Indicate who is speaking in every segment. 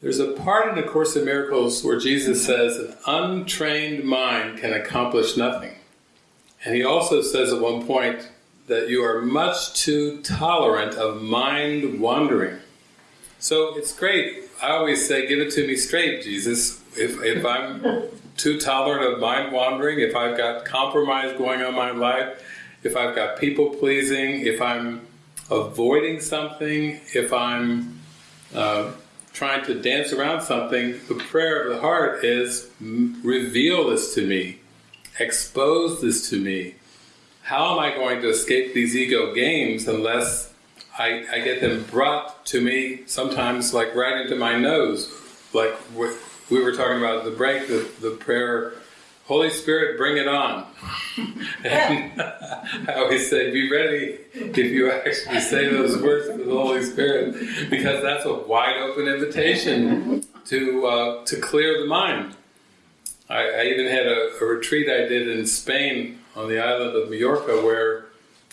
Speaker 1: There's a part in the Course in Miracles where Jesus says an untrained mind can accomplish nothing. And he also says at one point that you are much too tolerant of mind wandering. So it's great. I always say, give it to me straight, Jesus. If, if I'm too tolerant of mind wandering, if I've got compromise going on in my life, if I've got people pleasing, if I'm avoiding something, if I'm uh, trying to dance around something, the prayer of the heart is reveal this to me, expose this to me. How am I going to escape these ego games unless I, I get them brought to me sometimes like right into my nose? Like we were talking about the break, the, the prayer, Holy Spirit, bring it on. and I always say, be ready if you actually say those words to the Holy Spirit, because that's a wide open invitation to uh, to clear the mind. I, I even had a, a, retreat I did in Spain on the island of Majorca where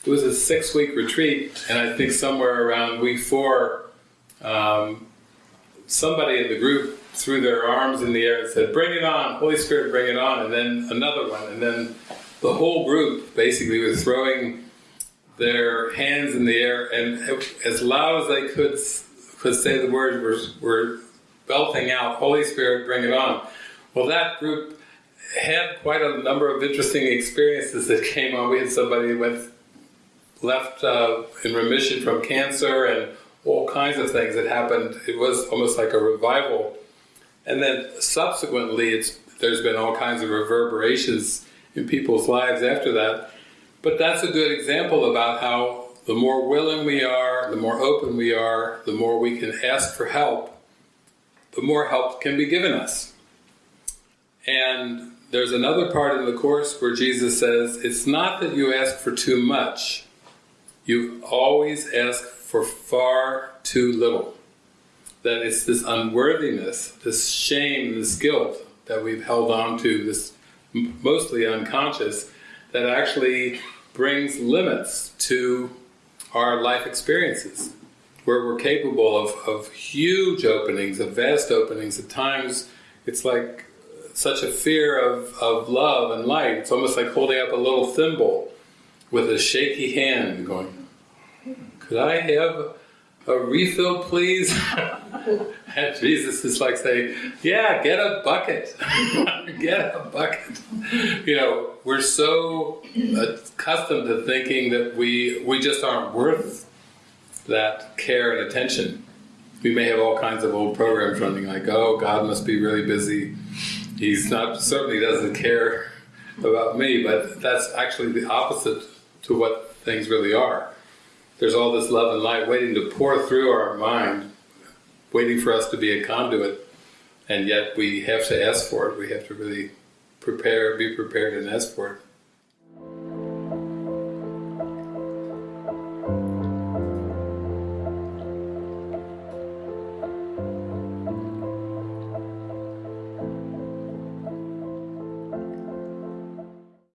Speaker 1: it was a six week retreat, and I think somewhere around week four, um, somebody in the group threw their arms in the air and said, Bring it on, Holy Spirit, bring it on, and then another one, and then the whole group basically was throwing their hands in the air, and as loud as they could could say the words were, were belting out, Holy Spirit, bring it on. Well, that group had quite a number of interesting experiences that came on. We had somebody who went left uh, in remission from cancer and all kinds of things that happened. It was almost like a revival. And then subsequently, it's, there's been all kinds of reverberations in people's lives after that. But that's a good example about how the more willing we are, the more open we are, the more we can ask for help, the more help can be given us. And there's another part in the Course where Jesus says, it's not that you ask for too much, you always ask for far too little. That it's this unworthiness, this shame, this guilt that we've held on to, this mostly unconscious, that actually brings limits to our life experiences, where we're capable of, of huge openings, of vast openings. At times, it's like such a fear of, of love and light. It's almost like holding up a little thimble with a shaky hand going, could I have a refill, please? Jesus is like saying, yeah, get a bucket. get a bucket. You know, we're so accustomed to thinking that we, we just aren't worth that care and attention. We may have all kinds of old programs running like, oh, God must be really busy. He's not, certainly doesn't care about me, but that's actually the opposite to what things really are there's all this love and light waiting to pour through our mind, waiting for us to be a conduit, and yet we have to ask for it. We have to really prepare, be prepared and ask for it.